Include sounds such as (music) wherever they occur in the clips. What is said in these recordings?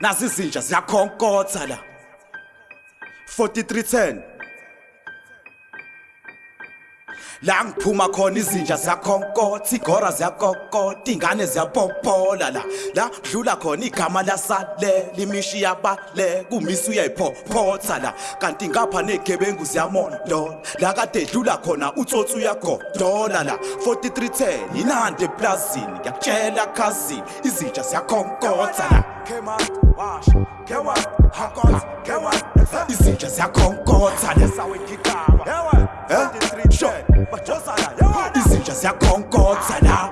nazi izinja ziyakhonkotha la. 4310 la ngiphuma khona izinja ziyakhonkothi igora ziyakokota iy'ngane ziyapopola la la dlula khona igama lasalela imishi yabale kumisa uyayiphopotha la kanti ngapha ney'gebengu ziyamondola la kade dlula khona utsotsi uyagodola la 4310 inandi eplazini ngiyakutshela khazini izinja ziyakhonkoza la izinja ziyakhonkoza lesawengiqaba sure izinja ziyakhonkotha la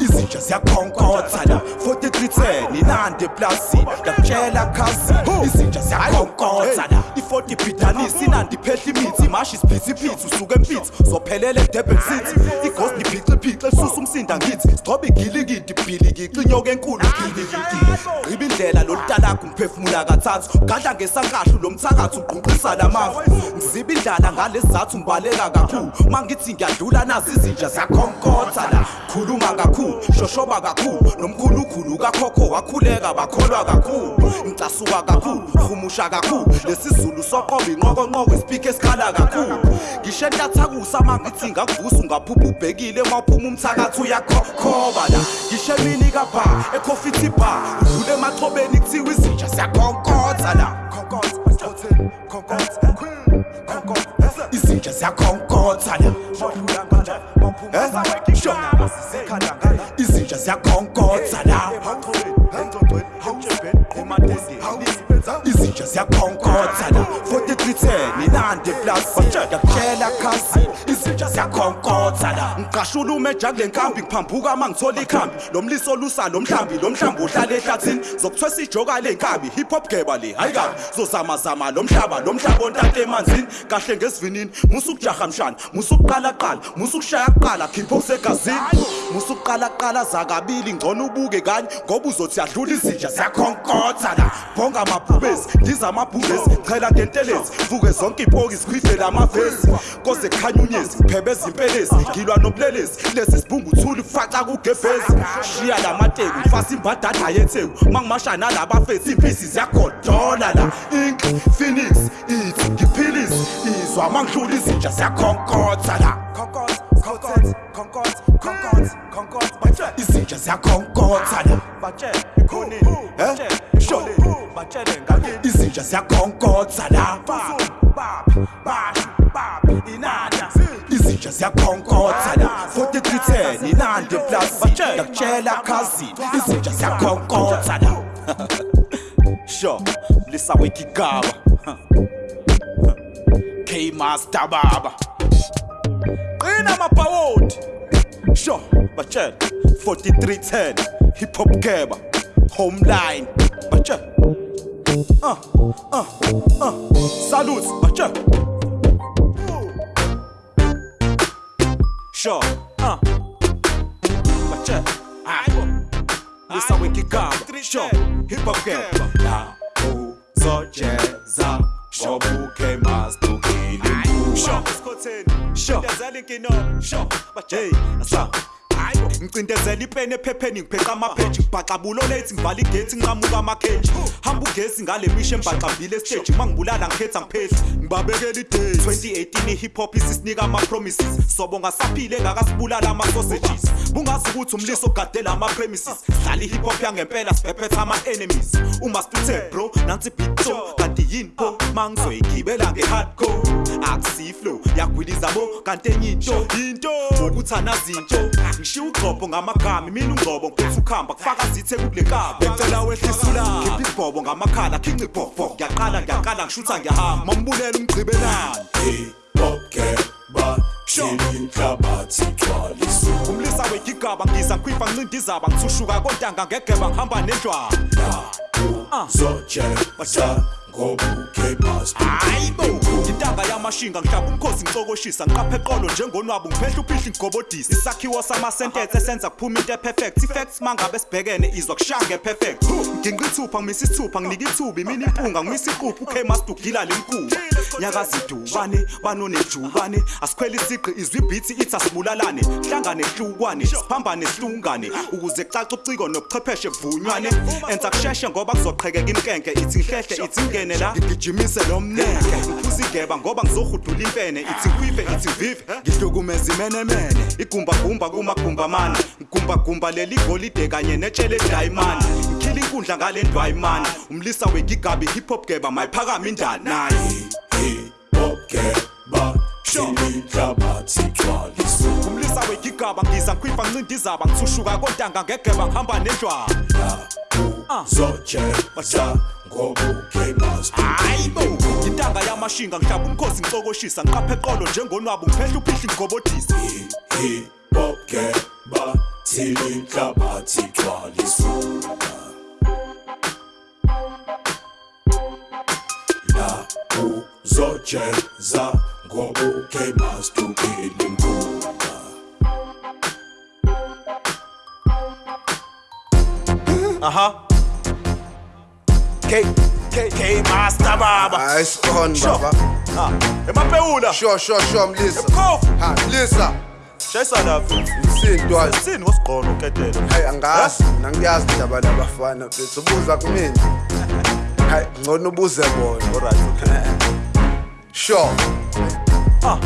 izinja ziyakhonkotha la. 4310 inande eplasini ngakutshela khazini izinja ziyakhonkotha la. i-40 bhidanisi inandi iphehla imithi mashi isiphithiphithi usuke empitsi. Zophelele edurban city. Igosi liphiciphice elisusa umsinda ngithi. Sigcobe igilikidi bhilikixi inyoka enkulu gilikidi gqiba indlela lolu lolutalakho ngiphefumula kathathu gadla ngesankahlu lo mthakathi ugqunqisa lamafu ngiziba indlala ngalesi zathu ngibaleka kakhulu. Ma ngithi ngiyadlula nazi izinja ziyakhonkotha la. Khuluma kakhulu shoshoba kakhulu. Nomkhulukhulu kakhokho wakhuleka bakholwa kakhulu. Ngicasuka kakhulu humusha kakhulu. Lesizulu soqoba inqokonqoko isipikho esikhala kakhulu. Ngisho entathakusa ma ngithi ngakuvusa ungaphupha ubhekile ma uphuma umthakathi uyakhokhoba la. Ngisho emini kabha ekhofithi bar udlule emaxhobeni kuthiwa Sie sind ja Sija siyakhonkoza la Khonkoza, khonkoza, khonkoza Isitsha siyakhonkoza la la ngiqashula umeja kule nkambi ngiphambuka uma ngithola ikhambi. Lo mliso olusa lo mhlambi lo mhlambi ohlala ehlathini. Zokuthwesa ijoka le nkabi hip hop geba le hayi kabi zozamazama lo mhlaba lo mhlaba ontate emanzini. Kahle ngesivinini musa ukujaha mshana musa ukuqala qala musa ukushaya kuqala khipho kusegazini musa ukuqala qala zakabili ngcono ubuke kanye ngoba uzothi yadlula izinja ziyakhonkotha la. Bonga amabhubesi ndiza amabhubesi chela ngentelezi vuke zonke ipoki sikhwifele amavesi koze kukhanya unyezi ngiphebeza impelezi ngilwa nobulelesi lesi sibhungu uthuli faca kugebhezi shiya la mateku ngifasa imbadada yetheku ma ngimasha nalabafethi impisi ziyagodola la. Ink phoenix ithi ngiphilisi izwa ma ngidlula izinja ziyakhonkotha la. Concord, Concord, Concord, konzi konkonzi batshela izinja ziyakhonkoza la batshela ikhoni eh? shole batshele ngakini izinja ziyakhonkoza la baphi basho baphi inanda izinja ziyakhonkoza la 4310 inande plus ngiyakutshela cousin. izinja ziyakhonkoza la sho lisawekigaba K-Master Baba. Qina mabhawodi Sure, Bachel, 4310, Hip Hop Keba, Homeline, Bachel. Uh, uh, uh, salutes, Bachel. Sure, uh, Bachel, aibo, lisa wiki gaba, sure, Hip Hop Keba. Na uzocheza, shobuke ma. Sure. That's a. Sure. Hey. Ngicindezela ipeni ephepheni ngipheqa amapheji ngibhaxa bulolethi ngivala igethi nqamuka amakheji hamba ugesi ngale misho embaqambile stage mangibulala ngikhetha ngiphehli ngibabekela idate. 2018 i-hip hop isisinika ama-promises. Sobo ngasaphile ngakasibulala ama-sausages. Bungazi ukuthi umliso ogadela ama-premises. Dlala i-hip hop yangempela sibhebhetha ama-enemies. Uma situthe bro nansi ibito kanti yini pho? Mangizoyigibela nge-hardcore akusiflow. Yagwiliza bo kanti enye into into. Ukuthi anazinto ngishiya ugqobho ngamagama mina ungqobo ngiphethe ukhamba kufaka zithe kule nkaba. Becela wehlisula khipha ibhobo ngamakhala khinca ibhobho. Ngiyaqala ngiyaqala ngishutha ngiyahamba. Mambulela Twalisu umlisa wegigaba ngiza ngikhwipha ngincinda izaba ngithushuka kontanga ngegeba ngihamba nendlwana. Bast hayibo intanga yamashinga ngihlaba umkhosi ngicokoshisa ngiqaphe eqolo njengonwabo ngiphehla uphihla ingobodisi isakhiwo samasentensi esenza kuphuma into eperfect i-facts mangabe sibhekene izwa kushanga e-perfect nginqa ithupha ngimisa isithupha nginika ithuba imini impunga ngimisa iquphu ukmaster ugila lemkuba nyakazidubane banonejubane asikhwela isigqi izwi ibhithi ithi asibulalane hlangane hlukwane siphambane sihlungane ukuze kucace uciko nobuchwepheshe buvunywane enza kusheshe ngoba kuzoqhekeka imkenke ithi ngihlehle ithi ngene la? Ngigijimise lo mnenge ngiphuza igeba ngoba ngizohudula impene. Ithi ngikwive ithi ngivive ngihlukumeza imenemene igumbagumba kumagumbamana. Ngigumbagumba leli golide kanye netshele edayimani ngikhila inkundla ngale ndwayimani umlisa wegigabi hip hop geba mayiphakama indani naye hip-hop keba Shinikabathi twaliso umlisa wegigaba ngiza ngikhwifa ncinda izaba ngithushuka kontanga ngegeba ngihamba nendlwana Zocheza ngobuke bast hayibo intanga yamashinga ngihlaba umkhosi ngicokoshisa ngiqaphe eqolo njengonwabo ngiphehla uphihla ingobodisi hip-hop keba Shinikabathi twaliso La uzocheza ngobuke bast ukile mkhuba aha. K K K master baba. Hayi sikhona Sure. baba. Ah emaphewula sure sure sure mlisa Mkhofu. ha mlisa shayisa lapha msindwa sini wasiqono uketelo hayi angazi mina ngiyazi indaba labafana bethu. Ubuza kumina. (laughs) Hayi ngcono ubuze bona. Alright okay. Sure. Ah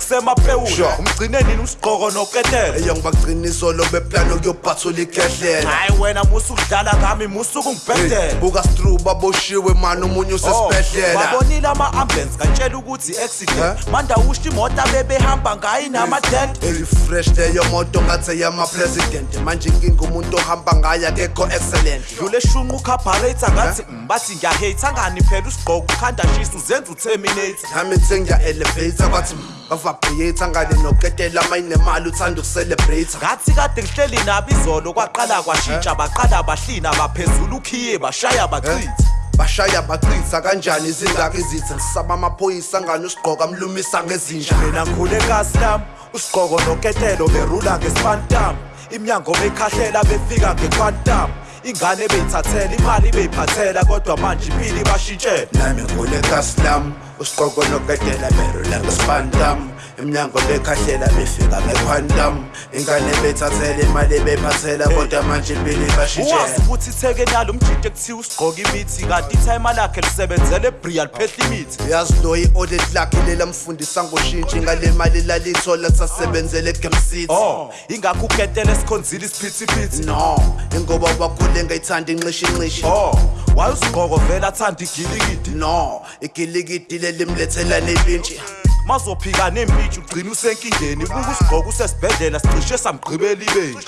ah eksemaphewula Sure. umgcine nini usiqoko noketelo eyo ngibaqiniso lo beplano kuyophathula ikhehlela hayi wena musu kudlala ngami musu kungibhedela buka stru baboshiwe mani omunye usesibhedlela. Babonile ama-ambulance ngatshela ukuthi i-accident. Eh? manda usho imoto abebehamba ngayo inamadent elifresh leyo moto ngathi yama-president manje inkinga umuntu ohamba ngayo akekho excellent. Dlule shunqa ukhabharata ngathi "Mm, bathi ngiyahate angani phela usigqoko ukhanda shisa uzenza uterminator. Nami ngithi ngiya-elevator kwathi bavabhiyetha ngale noketela mayinemali uthanda ukucelebrate ngathi kade ngihleli nabo izolo kwaqala kwashintsha baqala bahlina baphezula ukhiye bashaya bachithi bashaya bachitha kanjani izingaka izithi ngisaba amaphoyisa ngani usigqoka mlumisa ngezinja? Mina ngikhule kaslam usigqoko noketelo berula ngespantam. Imnyango beyikhahlela befika ngequantum. Ingane beyithathela imali beyiphathela kodwa manje impilo ibashintshela nami ngule kaslam usigqoko noketela berula ngespantam emnyango bekhahlela befika ngequantum ingane bethathela imali beyiphathela kodwa manje impilo uwazi ibashintshela ukuthi ithekeni yalo mjinte kuthiwa usigqoka imithi kanti ithayima lakhe lisebenzele ebrial phehla imithi. Uyazi lo i-audit lakhe lela mfundisa ngoshintshi ngale mali lalithola sasebenzele egame city oh ingakho uketele esikhonzile isiphithiphithi. No ingoba wakhule ngayithanda inxishi inxishi oh waye usigqoko vele athanda igilikidi no igilikidi lelimlethela nepintshi mazophika nempitshi ugcina usenkingeni. Buka usigqoko usesibhedlela sicishe samgqibela ibenji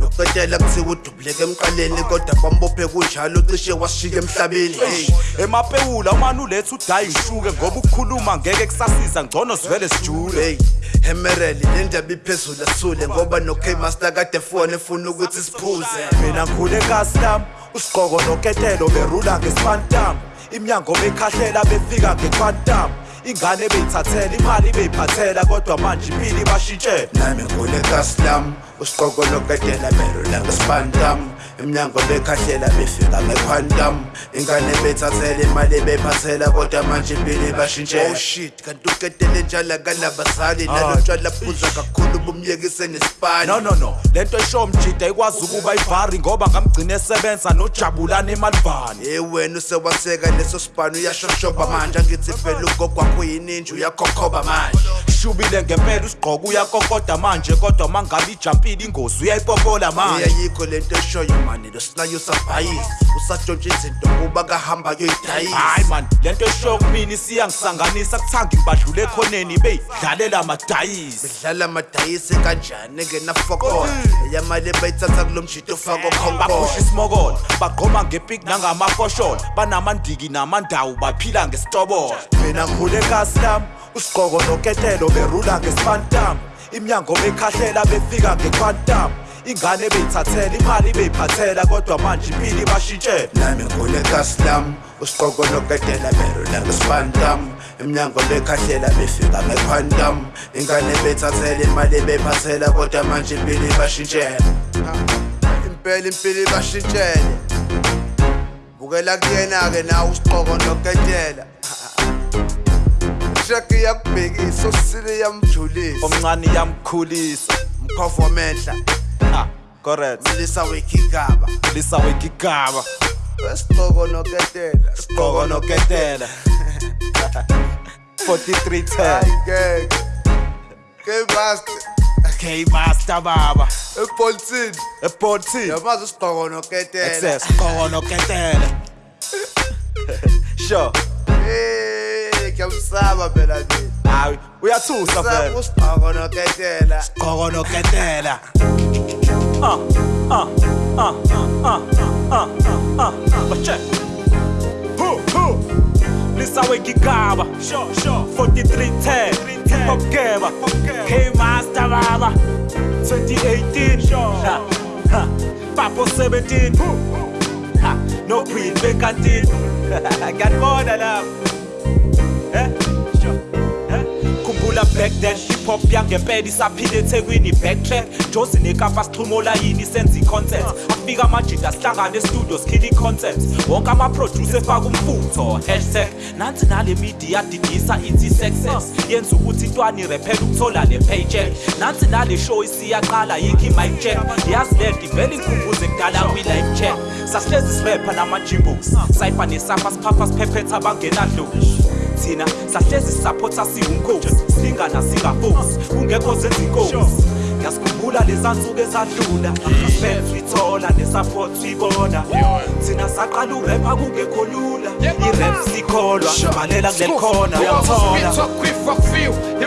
noqedela kuthiwa udubuleke emqaleni kodwa bambophe kunjalo cishe wasishika emhlabeni. Hey emapewula umane uletha udayi ngishuke ngoba ukukhuluma ngeke kusasiza ngcono sivele sijule. Hey hemereli le ndaba iphezulu asule ngoba no-kmaster kade fone efuna ukuthi siphuze. Mina ngikhule kaslam usigqoko noketelo berula ngespantam. Imnyango beyikhahlela befika ngequantum ingane beyithathela imali beyiphathela kodwa manje impilo ibashintshela nami ngule kaslam usigqoko nokadela berula ngespantam emnyango bekhahlela befika ngequantum. Ingane bethathela imali beyiphathela kodwa manje impilo ibashintshela oh shit. Kanti uketele njalo akanabazali nalo tshwala phuza kakhulu bumyekise nesipani no no no. Lento esho mjida ikwazi ukuba ivari ngoba ngamgcina esebenza nojabulana emalivani ye wena usewaseka leso sibhani uyashoshoba manje. Angithi phela ugogwakho yininja uyakhokhoba manje. Shubile ngempela usigqoka uyakokoda manje kodwa mangabe ijampile ingozi uyayipopola manje. Eyayikho lento eshoyo mani lo sinayo usabhayisi usatshontsha izinto kuba kahamba kuyoyidayisa hayi man lento esho kumina isiyangisanganisa kuthanga ibadlula ekhoneni beyidlalela amadayisi. Dlala amadayisi kanjani engenafokola eyamali bayithatha kulo mjito ofako baphusha khonkola isimokola bagqoma ngepik nangamafosholo. Banamandiki namandawo baphila ngesitobola mina ngikhule kaslam usigqoko noketelo berula ngespantam. Imnyango bekhahlela befika ngequantum. Ingane beyithathela imali beyiphathela kodwa manje impilo ibashintshela nami ngunekasi lam usiqoko noketela bero langespantam emnyango bekhahlela befika ngequantum. Ingane bethathela imali bephathela kodwa manje impilo ibashintshela impela impilo ibashintshele bukela kuyena-ke nawe usiqoko noketela shaki yakubhekisa osile yamjulisa omncane yamkhulisa mkhovo menhla ha correct. Mlisa wekigaba lisa wekigaba wesiqoko noketela qoko noketela 4310 hayi ngeke kemaster K master baba. Epolitini eportini yamazi usiqoko noketela access qoko noketela sure Eh, ngiyamsaba phela mina hayi uyathusa saba vele usiqoko noketela qoko noketela ah ah ah ah ah ah bache hu hu lisa wekigaba sure sure 4310 pokeba K master baba 2018 sure ha ha papo 17 ha no queen bekantini ngiyabona (laughs) lapho eh sure eh khumbula back then hip hop yangempela isaphila ethekwini backtrack. Josi nekapa sixhuma olayini senza i-content. Afika amajida sihlangane estudio sikhila i-content. Wonke ama-producer efaka umfutho hashtag. Nansi nale media didisa ithi success. Yenza ukuthi intwana irephela ukuthola le paycheck. Nansi nale show isiyaqala yikho i-mic check. Yazi lento ivele ingikhumbuze kudala kwi-life check. Sasihlezi sirepha nama-jimbos. Sayipha nesapha siphapha siphephetha abangenadloshi thina sahlezi sisaphotha siwumkhosi silingana singafosi kungekho zenza inkosi ngiyasikhumbula leza nsuku ezadlula sithola nesupport siyibona thina saqala urepha kungekho lula. Irep sikholwa balela kuleli khona uyamthola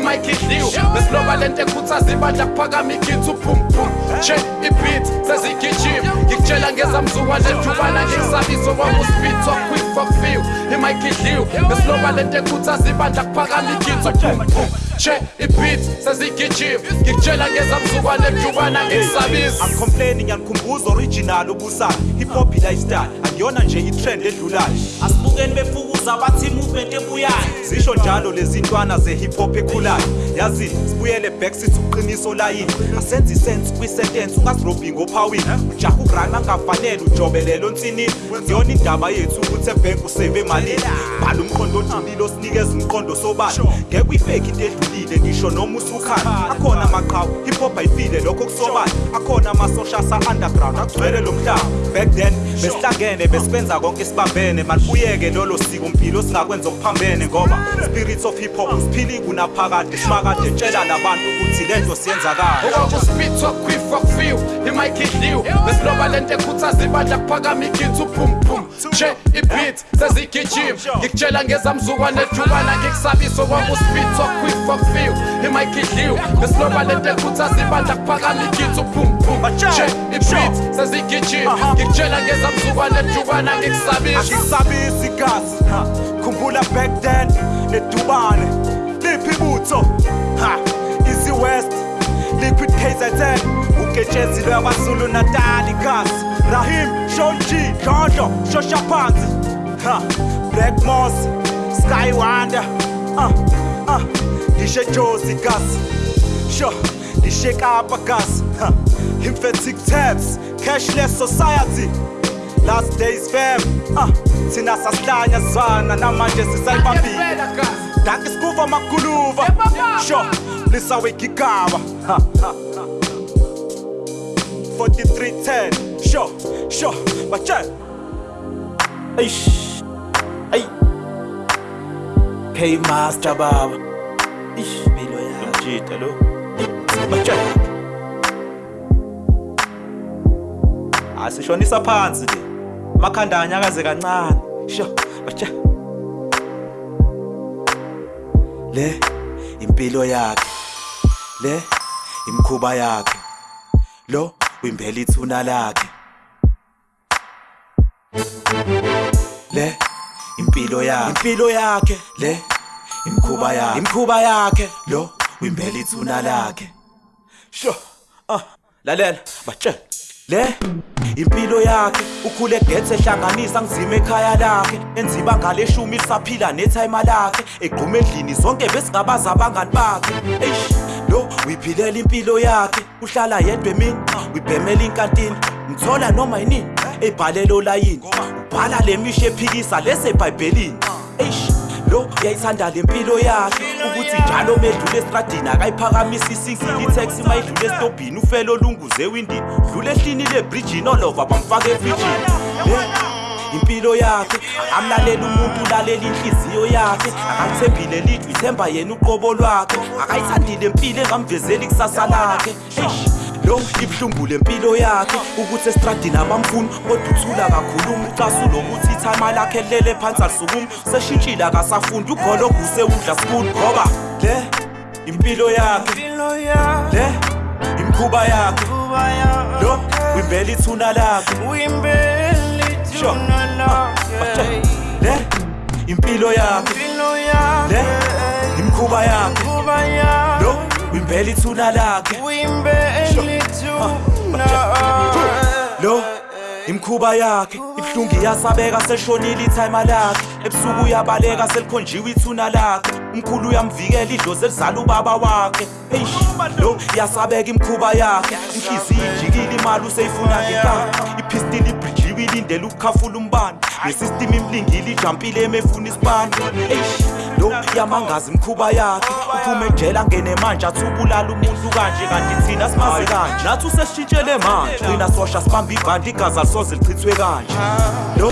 kwifa kufiwa imike idliwe besiloba lento ekhuthaza ibandla kuphakama igithi uphumpum she ibhit sezigijima ngikutshela ngezamzukwane ejubana ngikusabisa kwami uspithwa kwifa kufiwa imike idliwe besiloba lento ekhuthaza ibandla kuphakama igithi uphumpum she ibhit sezigijima ngikutshela ngezamzukwane ejubana ngikusabisa angicomplaini ngiyanikhumbuza original ubusayo hip hop lifestyle. Akuyona nje itrend edlulayo. Asibukeni befukuza bathi movement ebuyayo zisho njalo lezi ntwana ze-hip hop ekhulayo. Yazi sibuyele back sithi uqiniso layini. Asenze isense kwisentence ungasirobhi ngophawini. Ujaha ukurana angafanele ujobelelo nsinini kuyona indaba yethu ukuthi ebhenki useve emalini bhala umqondo ojulile osinikeza umqondo sobala. Ngeke uyifake into edlulile ngisho noma usukhala akhona amaqhawe hip hop ayifile lokho kusobala. Akhona amasosha asa-underground agcwele lo mhlaba. Back then besihlangene besibenza konke sibambene malibuyeke lolo siko mpilo singakwenza okuphambene ngoba spirit of hip hop siphili kunaphakade simakade tshela labantu ukuthi lento siyenzakala. Okwakuspithwa kwifa kufiwa imike idliwe. Besiloba lento ekhuthaza ibandla kuphakama igithi uphumpum she ibhit sezigijima. Ngikutshela ngezamzukwane ejubana ngikusabiso. Kwakuspithwa kwifa kufiwa imike idliwe. Besiloba lento ekhuthaza ibandla kuphakama igithi uphumpum she ibhit sezigijima. Ngikutshela ngezamzukwane ejubana ngikusabisa asisabisi igazi ha, khumbula back then ledubane liphi ibutho ha. Easy west liquid kzn uketshezi lwabazulu natal igazi rahim shonji dlodlo shosha phansi ha. Black moss sky wonder uh, uh, dishe josi gas sho dishe kapa gas ha. Lymphatic tabs cashless society. Last days fam. Ah thina sasihlanya sizwana namanje sisayibambile danke sikuva maguluva sho lisa wegigaba Ha, ha, ha. 4310 sho sho bache eish ay K master baba ish bilo ya mjita lo bache asishonisa phansi le makhanda anyakaze kancane. Sho bacha le impilo yakhe. Le imkhuba yakhe. Lo wimbela ithuna lakhe. Le impilo yakhe. Impilo yakhe. Le imkhuba yakhe. Imkhuba yakhe. Lo wimbela ithuna lakhe. Sho ah lalela batshela le? Impilo yakhe ukhule gethe ehlanganisa ngizima ekhaya lakhe. Enziba ngaleshumi lisaphila nethayima lakhe. Egquma endlini zonke besingabaza abangani bakhe. Eish lo uyiphilela impilo yakhe. Uhlala yedwa emini uyibhemela inkantini. Mthola noma yinini ebhalelo layini ubhala le misho ephikisa lesebhayibhelini eish. Lo uyayithanda le mpilo yakhe. Ukuthi njalo medlule estradini akayiphakamisa isingili itaxi mayidlule estobhini ufele olunguze ewindini dlule ehlini lebrijini olova bamfaka efrijini impilo yakhe akamlalela umuntu ulalela inhliziyo yakhe. Akalithembile lithi ithemba yena uqobo lwakhe. Akayithandile impilo engamvezeli kusasa lakhe. Eish. Lo ibuhlungu lempilo yakhe ukuthi estradini abamfuni kodwa uthula kakhuluma ucasulo ukuthi ithayima lakhe lele phansi alisukumi. Seshintshile akasafundi ugologu udla school ngoba le impilo yakhe le imkhuba yakhe lo wimbela ithuna lakhe. le impilo yakhe le imkhuba yakhe. Wimbela ithuna lakhe lo imkhuba yakhe ibuhlungu iyasabeka seshonile ithayima lakhe ebusuku uyabaleka selikhonjiwe ithuna lakhe umkhulu uyamvikela idlozi elizala ubaba wakhe eish lo iyasabeka imkhuba yakhe inhliziyo ijikile imali useyifuna ngenkani iphistili ibhrijiwe ilindele ukukhafula umbane. Nesistem imlingile ijampile emefuna isibane. Eish lo yamangaza imkhuba yakhe. Uphume ejele angene manje athubulala umuntu kanje. Kanti thina simaze kanje. Nathi usesishintshele manje. Gcina sosha sibamba ibhandi igazi alisoze lichithwe kanje. Lo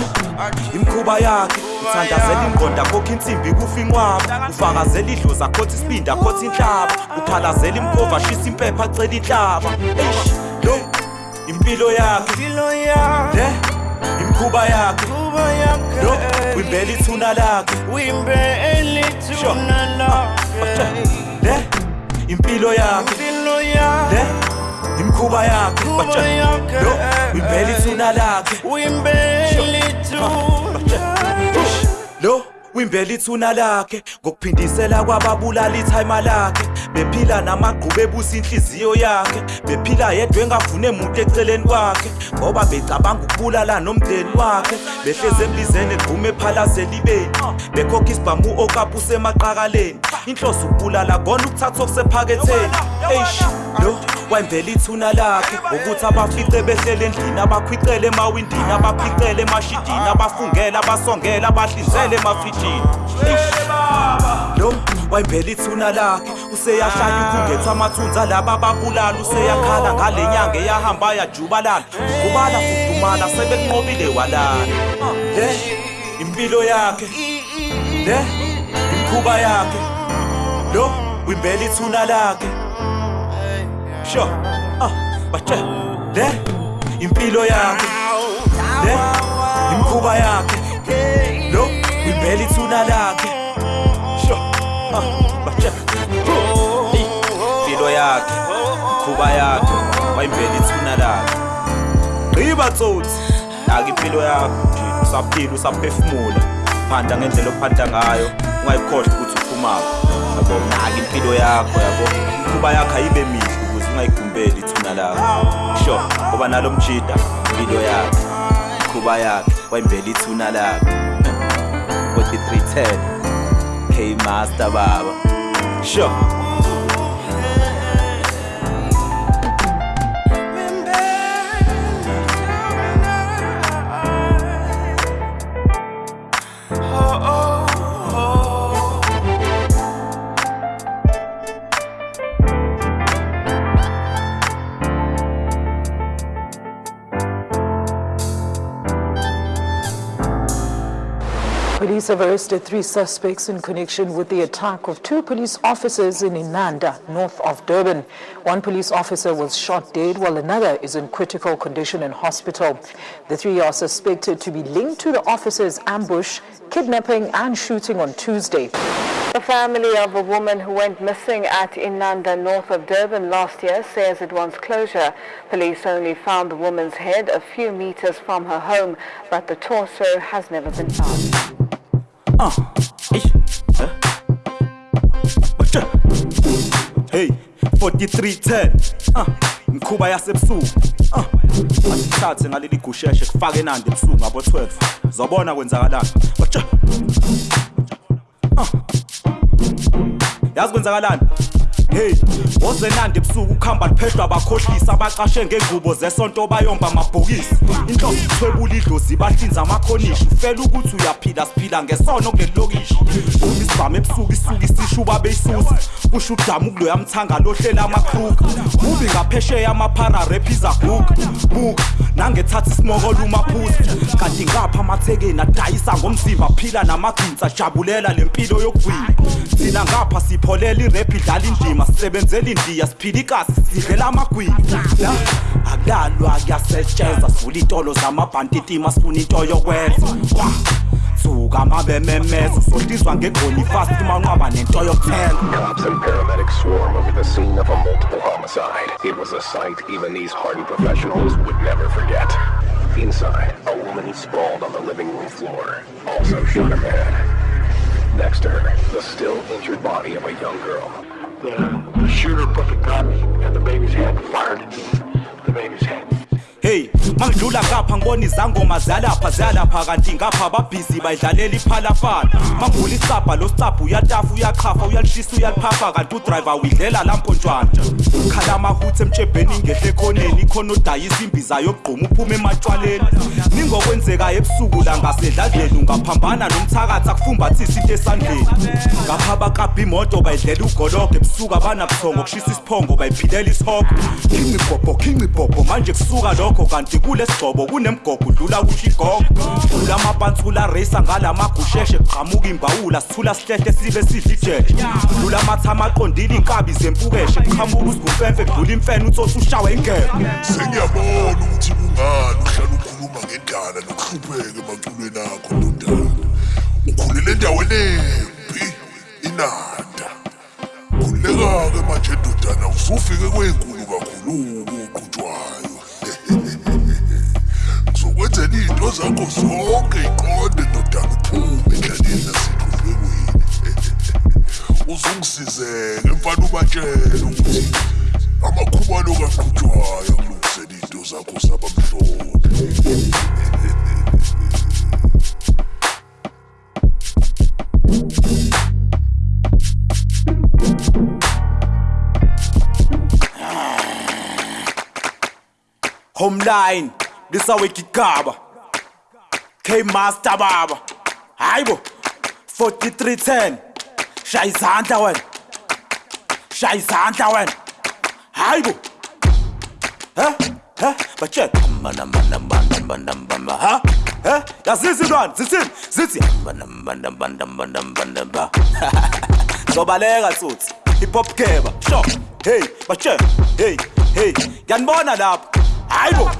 imkhuba yakhe. Uthandazela ingqondo akhokha insimbi kufa inqwaba. Ufakazela idlozi akhotha isibindi akhotha inhlaba. Uphalazela impova ashisa impepha acela inhlaba. Eish. lo impilo yakhe le imkhuba yakhe lo ithuna lakhe le (laughs) impilo yakhe le imkhuba yakhe lo ithuna lakhe lo wimbela ithuna lakhe ngokuphindisela kwababulala ithayima lakhe. Bephila namagqubu ebusa inhliziyo yakhe. Bephila yedwa engafune muntu eceleni kwakhe ngoba becabanga ukubulala nomndeni wakhe. Behleze emlizeni egqume ephalazela ibeni bekhokha isibhamu okapha usemaqakaleni. Inhloso ukubulala kona ukuthatha okusephaketheni. Eish lo wayimvela ithuna lakhe ukuthi abafice behlele endlini abakhwicele emawindini abaphicele emashidini abafungela abasongela abahlinzele emafrijini Eish. lo wayimvela ithuna lakhe. Useyahlanya ukungetha amathunza laba ababulala useyakhala ngale nyanga eyahamba yajubalala. Kubala fudumala sebekunqobile walala. Le impilo yakhe. Le imkhuba yakhe. Lo wimbela ithuna lakhe. Sure ah batshela le impilo yakhe. Le imkhuba yakhe. Lo wimbela ithuna lakhe Hey, impilo yakhe imkhuba yakhe wayimbela ithuna lakhe gqiba tsotsi naka impilo yakho nje usaphila usaphefumula. Phanda ngendlela ophanda ngayo ungayikhohlwa ukuthi uphumaphi. Yabo naka impilo yakho yabo. Imkhuba yakho ayibe mihle ukuze ungayigumbeli ithuna lakho sho ngoba nalo mjida impilo yakhe imkhuba yakhe wayimbela ithuna lakhe 4310 K Master baba. Sho have arrested three suspects in connection with the attack of two police officers in Inanda, north of Durban. One police officer was shot dead while another is in critical condition in hospital. The three are suspected to be linked to the officers' ambush, kidnapping and shooting on Tuesday. The family of a woman who went missing at Inanda, north of Durban last year says it wants closure. Police only found the woman's head a few meters from her home, but the torso has never been found. Eish. Huh? Batshela. Hey 4310 ah imikhuba yasebusuku Ah, asithathe ngaleli gusheshe kufake enandi ebusuku ngabo 12 zobona kwenzakalani batsha Ah. yazi kwenzakalani hey ozenandi ebusuku ukuhamba liphehlwa abakhohlisi abacashe ngengubo zesonto bayomba amabhokisi. Inhloso ithwebula idlozi bahlinza amakhonishi. Ufela ukuthi uyaphila siphila ngesono kuleli lokishi uma isibhamu ebusuku isuka isishuba beyisusa. Kusho udamu kuloya mthanga lohlela amakruka ubi ngaphesheya amaphara rephiza guga buka nangethatha isimokolo umaphuzi kanti ngapha amathekeni adayisa ngomzimba phila namagwinsi ajabulela lempilo yokugwina. Thina ngapha sipholela idlala indima sisebenzela indiya sidlela amagwini kuyasetshenzwa sivula zamabhantitima sifuna into yokwenza suka ngegoni fast nento Cops and paramedics swarm over the scene of a multiple homicide. It was a sight even these hardened professionals would never forget. Inside, a woman sprawled on the living room floor, also shot the head. Next to her, the still injured body of a young girl. The, the shooter put the gun in the baby's head, fired into the baby's head. hey mangidlula ngapha ngibona izangoma ziyalapha ziyalapha kanti ngapha babhizi bayidlalela iphalafala. Mangivula isabha lo sicabha uyatafa uyachafa uyalishisa uyaliphapha kanti udrayiva uyidlela lampontshwana khala amahuthe emtshebheni ingehle ekhoneni ikhona odayisa imbiza yokugquma uphume ematshwaleni ningokwenzekayo ebusuku la ngasedladleni ungaphambana nomthakathi akufumbathisa into esandleni. Ngapha bakabha imoto bayidlela ugologo ebusuku abanabuthongo kushisa isiphongo bayiphilela isihogo khingibhobho khingibhobho manje kusuka lokho kanti kule sigcobo kunemgogo udlula kusho igogo dlula amapansula reyisa ngala magusheshe. Kuqhamuka imbawula sithula sihlehle sibe sidla ijeje dlula amathama aqondile iy'nkabi zempukeshe. Kuqhamuka usigumfemfe kudlula imfene utsotsi ushawe ingebe sengiyabona ukuthi kungani uhlala ukhuluma ngendala nokuhlupheka emaculweni akho ndodana? Ukhulele endaweni embi inanda. Khululeka-ke manje ndodana usufike kwenkulu kakhulu. Zakho zonke iqonde ndodana uphume endlaleni nasexhuphekweni uzungisizeke mfana ubatshele ukuthi amakhubalo kaqhutshwayo akulungisela iy'nto zakho zabamhlophe homeline lisawegigaba k master baba hayibo 4310 shaya izandla wena shaya izandla wena hayibo he he batshela ha he yazisi ntwana zithini zithi zobaleka tsotsi hip-hop keba sho hey batshela hey hey ngiyanibona lapho hayibo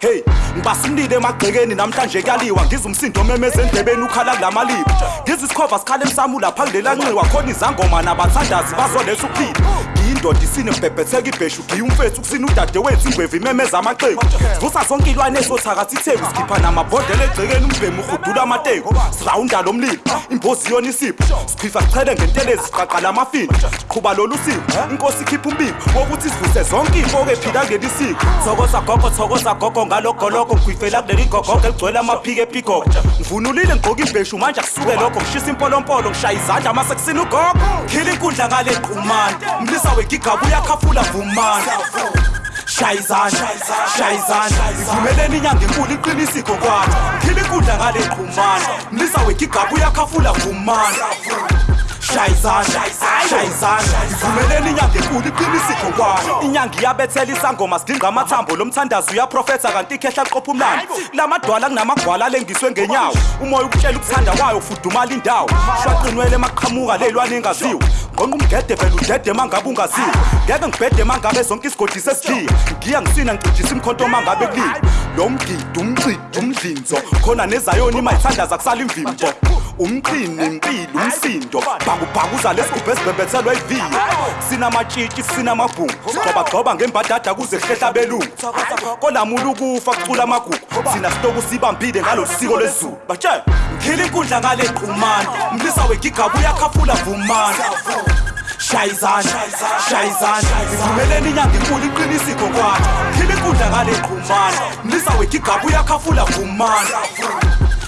hey ngibasindile emagcekeni namhlanje kuyaliwa. Ngiza umsindo memeza endlebeni ukhala kulamaliphi ngiza isikhova sikhala emsamu lapha kulela nxiwa. Khona izangoma nabathandazi bazoletha ukuphila ngiyindoda isine mbhebhetheka ibheshu giya umfethu kusina udade wethu ingwevu imemeza amaxeku vusa zonke ilwane ezothakathi itheku sikhipha namabhodlela egcekeni umbhemu urhudula amateku. Sirawunda lo mlilo imbozi yona isipho. Sichifa sichele ngentelezi siqaqala amafini siqhuba lolu siko inkosi ikhipha umbiko wokuthi sivuse zonke iy'foko ephila kuleli siko. Thokoza gogo thokoza gogo ngalogoloko ngigwifela kuleli gogogo eligcwele amaphiko epikoko ngivunulile ngigqoka ibheshu manje akusuke lokho ngishisa impolompolo ngishaya izandla mase kusina ugogo. Khila inkundla ngale qhumane mlisa wegigaba uyakhafula vumane shaya izandla shaya izandla ivumeleni inyanga enkulu iqinisiko kwathi khila inkundla ngale qhumane mlisa wegigaba uyakhafula izandla shaya izandla ivumeleni inyanga enkulu iqinisiko kwayo inyanga iyabethela isangoma sidinga amathambo. Lo mthandazo uyaprofetha kanti ikhehla liqopha umlando. Lamadwala kunamagwala alengiswe ngenyawo. Umoya ukutshela ukuthanda kwayo ufudumala indawo. Shwaqinwele emaqhamuka ley'lwane engaziwe ngqonqa umgede vele udede mangabe ungaziwe ngeke ngibhede mangabe zonke isigodi sesithiya ngiya ngisina ngicijisa imkhonto mangabe kuliwe lo mgidi umcidi umdlinzo. Khona nezayoni imayithandaza kusala imvimbo. Umqini impilo umsindo. Bhakubhakuza lesigubhu esibhebhethelwa iviyo sinamatshitshi sinamabhungu sigxobagxoba ngembadada kuze kuhlehla belungu. Kolamula ukufa kucula amagugu. Sina sitoku sibambile ngalo siko lwezulu batshela ngikhila inkundla ngale qhumane. Mlisa wegigaba uyakhafula vumane. Shayizana shayizana ivumeleni inyanga inkulu iqinisiko kwathi khila inkundla ngale qhumana nisawekha igaba uyakhafula vumana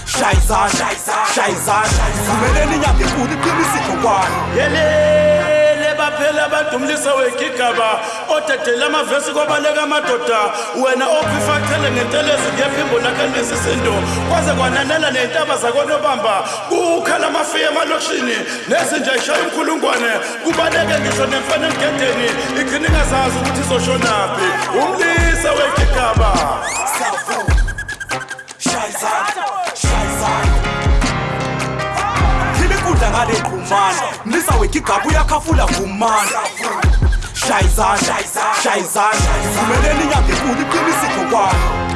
shayizana shayizana ivumeleni inyanga inkulu iqinisiko kwathi yelele baphela badumlisa wegigaba. Odedela amavesi kwabaleka amadoda. Wena ophifacele ngentelezi ngephimbo lakhe nesisindo kwaze kwananela ney'ntaba zakonobamba. Kukhala amafiya emalokishini nezinja ishaya umkhulungwane. Kubaleke ngisho nemfana emgedeni igcine ingazazi ukuthi izoshonaphi umlisa wegigaba. Shayizana shayizana khila inkundla ngale qhumana nisawekha igaba uyakhafula vumana shayizana shayizana ivumeleni inyanga inkulu iqinisiko kwathi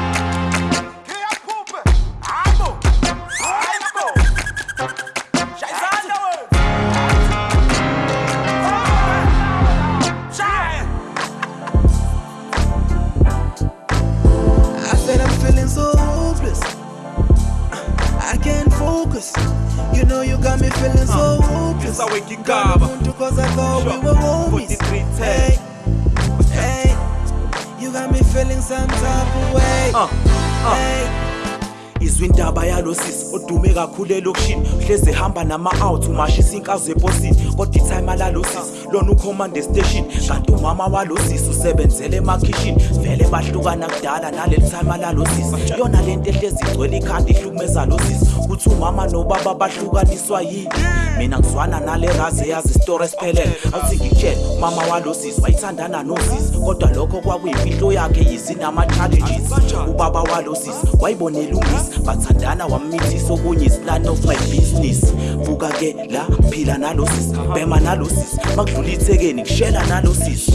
odume kakhulu elokishini hleze ehamba nama-out umashisa inkazo eposini. Kodwa ithayima lalosisi lona ucommand station kanti umama walosisi usebenzele emakhishini. Vele bahlukana kudala naleli thayima lalosisi yona lento ehlezi igcwele ikhanda ihlukumeza losisi kuthi umama nobaba bahlukaniswa yini? Mina ngizwana nale razi eyazi awuthi ngikutshele umama walosisi wayithandana nosisi kodwa lokho kwakuyimfihlo yakhe yizi nama-challenges ubaba walosisi wayibonela ungisi bathandana wammithisa okunye isplan of my business. Buka-ke la phila nalosisi bhema nalosisi makudlula ithekeni kushela nalosisi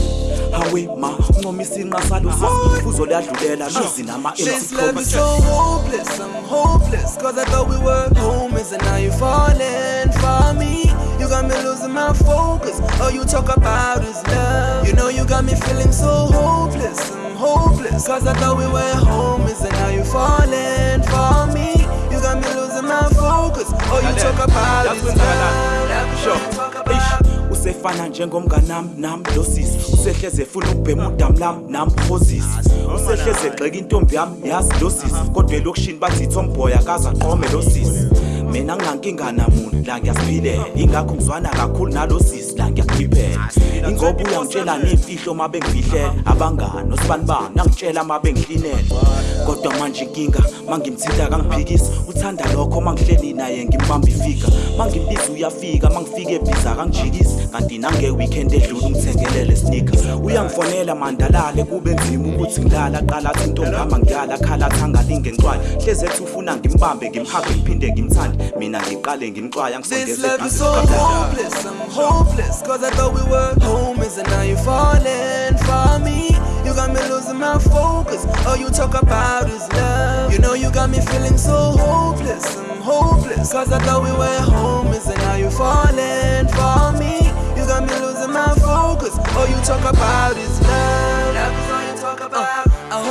hawe ma uncomisa inqa salosisi fuzo liyadlulela luzi I'm hopeless. Cause I thought we were homies and now you're falling for me. You got me losing my focus. All you talk about is love. You know you got me feeling so hopeless, I'm hopeless. Cause I thought we were homies and now you're falling for me. You got me losing my focus. All you talk about is love. usefana njengomnganami nami losisi usehleze efuna ukubhema udamu lami nami phozisi usehleze egxeka intombi yami yazi losisi kodwa elokishini bathi ithomboy akaze aqome losisi mina nginankinga namuntu la ngiyasiphilela ingakho ngizwana kakhulu nalosisi la ngiyakhiphela ingoba uyangitshela ney'mfihlo uma bengifihlela abangani osibanibani nangitshela uma bengihlinela kodwa manje inkinga mangimthinta kangiphikisa. Uthanda lokho mangihleli naye ngimbamba ifika. Mangimbiza uyafika mangifika ebhiza kangijikisi kanti nange-weekend edlula ungithengelele sneaker. Uyangifonela mandalale kube nzima ukuthi ngilala qala athi intombama ngiyala khala athi angalinge ngcwaye hleze ethi ufuna ngimbambe ngimhage ngiphinde ngimthande. Mina ngiqale ngimxwaya This love is so hopeless, I'm hopeless. Cause I thought we were homies and now you're falling for me. You got me losing my focus. All you talk about is love. You know you got me feeling so hopeless, I'm hopeless. Cause I thought we were homies and now you're falling for me. You got me losing my focus. All you talk about is love. Love is all you talk about.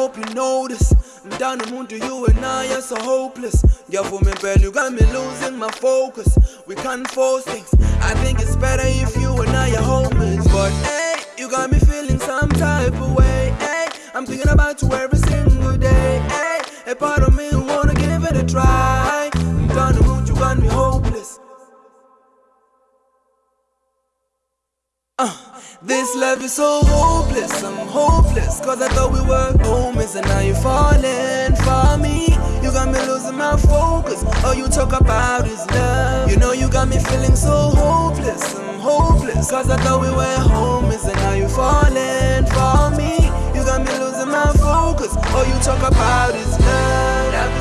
Hope you notice. Mdana umuntu you and I are so hopeless. Ngiyavuma impela you got me losing my focus. We can't force things. I think it's better if you and I are homies But hey, you got me feeling some type of way. Hey, I'm thinking about you every single day. Hey, a part of me this love is so hopeless, I'm hopeless. Cause I thought we were homies and now you're falling for me. You got me losing my focus. All you talk about is love. You know you got me feeling so hopeless, I'm hopeless. Cause I thought we were homies and now you're falling for me. You got me losing my focus. All you talk about is love.